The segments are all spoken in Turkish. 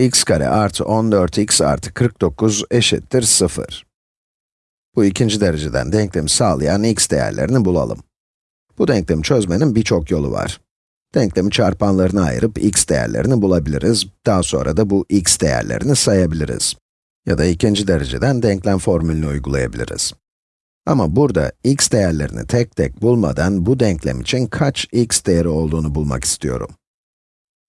x kare artı 14x artı 49 eşittir 0. Bu ikinci dereceden denklemi sağlayan x değerlerini bulalım. Bu denklemi çözmenin birçok yolu var. Denklemi çarpanlarına ayırıp x değerlerini bulabiliriz. Daha sonra da bu x değerlerini sayabiliriz. Ya da ikinci dereceden denklem formülünü uygulayabiliriz. Ama burada x değerlerini tek tek bulmadan bu denklem için kaç x değeri olduğunu bulmak istiyorum.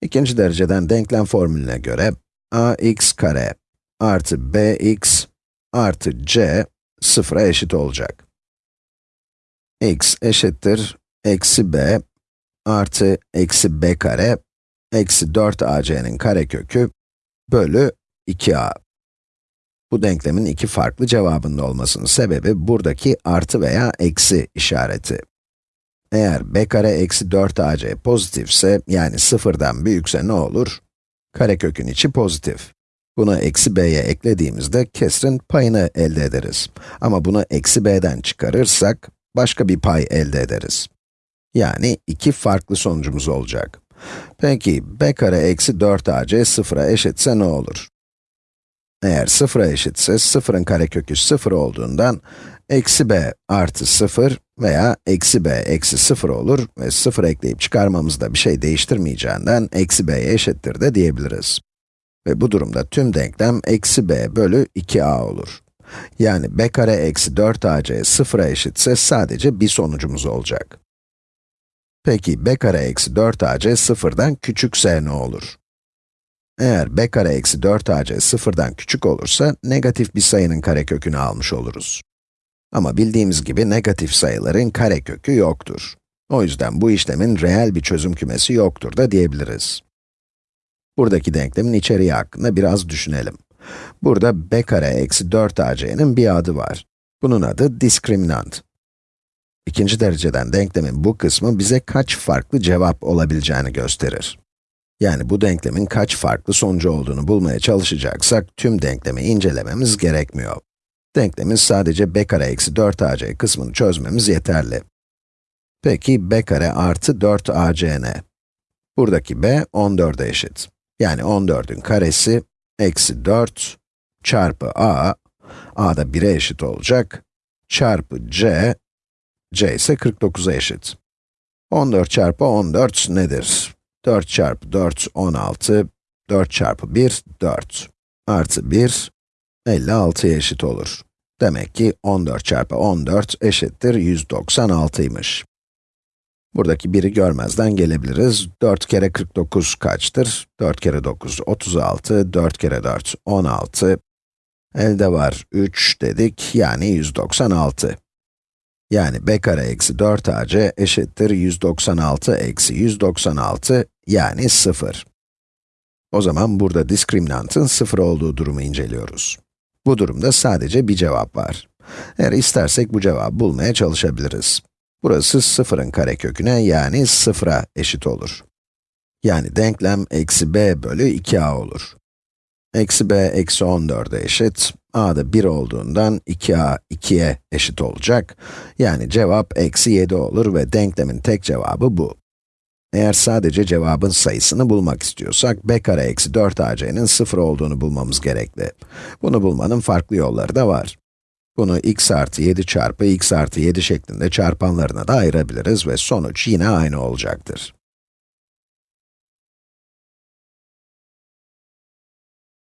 İkinci dereceden denklem formülüne göre ax kare artı bx artı c sıfıra eşit olacak. x eşittir eksi b artı eksi b kare eksi 4ac'nin karekökü bölü 2a. Bu denklemin iki farklı cevabında olmasının sebebi buradaki artı veya eksi işareti. Eğer b kare eksi 4ac pozitifse, yani sıfırdan büyükse ne olur? Karekökün içi pozitif. Bunu eksi b'ye eklediğimizde kesrin payını elde ederiz. Ama bunu eksi b'den çıkarırsak, başka bir pay elde ederiz. Yani iki farklı sonucumuz olacak. Peki, b kare eksi 4ac sıfıra eşitse ne olur? Eğer sıfıra eşitse, sıfırın karekökü sıfır olduğundan, eksi b artı sıfır veya eksi b eksi sıfır olur ve sıfır ekleyip çıkarmamızda bir şey değiştirmeyeceğinden, eksi b'ye eşittir de diyebiliriz. Ve bu durumda tüm denklem eksi b bölü 2a olur. Yani b kare eksi 4ac sıfıra eşitse sadece bir sonucumuz olacak. Peki b kare eksi 4ac sıfırdan küçükse ne olur? Eğer b kare eksi 4ac sıfırdan küçük olursa, negatif bir sayının karekökünü almış oluruz. Ama bildiğimiz gibi negatif sayıların karekökü yoktur. O yüzden bu işlemin reel bir çözüm kümesi yoktur da diyebiliriz. Buradaki denklemin içeriği hakkında biraz düşünelim. Burada b kare eksi 4ac'nin bir adı var. Bunun adı diskriminant. İkinci dereceden denklemin bu kısmı bize kaç farklı cevap olabileceğini gösterir. Yani bu denklemin kaç farklı sonucu olduğunu bulmaya çalışacaksak, tüm denklemi incelememiz gerekmiyor. Denklemin sadece b kare eksi 4ac kısmını çözmemiz yeterli. Peki b kare artı 4ac ne? Buradaki b 14'e eşit. Yani 14'ün karesi eksi 4 çarpı a, a da 1'e eşit olacak, çarpı c, c ise 49'a eşit. 14 çarpı 14 nedir? 4 çarpı 4, 16, 4 çarpı 1, 4. Artı 1, 56'ya eşit olur. Demek ki 14 çarpı 14 eşittir 196'ymış. Buradaki 1'i görmezden gelebiliriz. 4 kere 49 kaçtır? 4 kere 9, 36, 4 kere 4, 16. Elde var 3 dedik, yani 196. Yani b kare eksi 4ac eşittir 196 eksi 196, yani 0. O zaman burada diskriminantın 0 olduğu durumu inceliyoruz. Bu durumda sadece bir cevap var. Eğer istersek bu cevabı bulmaya çalışabiliriz. Burası sıfırın kareköküne yani 0'a eşit olur. Yani denklem eksi b bölü 2a olur. Eksi b eksi 14'e eşit, a da 1 olduğundan 2a 2'ye eşit olacak. Yani cevap eksi 7 olur ve denklemin tek cevabı bu. Eğer sadece cevabın sayısını bulmak istiyorsak, b kare eksi 4ac'nin 0 olduğunu bulmamız gerekli. Bunu bulmanın farklı yolları da var. Bunu x artı 7 çarpı x artı 7 şeklinde çarpanlarına da ayırabiliriz ve sonuç yine aynı olacaktır.